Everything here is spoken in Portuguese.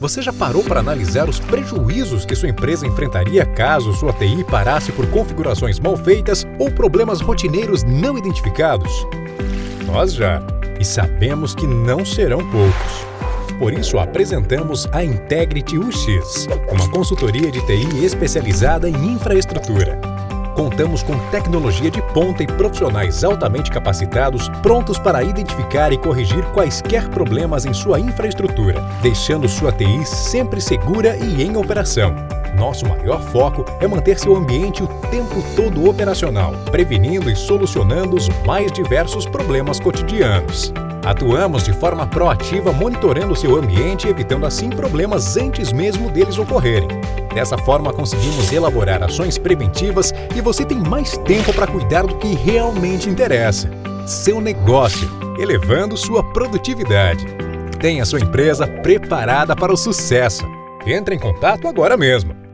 Você já parou para analisar os prejuízos que sua empresa enfrentaria caso sua TI parasse por configurações mal feitas ou problemas rotineiros não identificados? Nós já, e sabemos que não serão poucos. Por isso, apresentamos a Integrity UX, uma consultoria de TI especializada em infraestrutura. Contamos com tecnologia de ponta e profissionais altamente capacitados prontos para identificar e corrigir quaisquer problemas em sua infraestrutura, deixando sua TI sempre segura e em operação. Nosso maior foco é manter seu ambiente o tempo todo operacional, prevenindo e solucionando os mais diversos problemas cotidianos. Atuamos de forma proativa monitorando seu ambiente evitando assim problemas antes mesmo deles ocorrerem. Dessa forma, conseguimos elaborar ações preventivas e você tem mais tempo para cuidar do que realmente interessa. Seu negócio, elevando sua produtividade. Tenha sua empresa preparada para o sucesso. Entre em contato agora mesmo.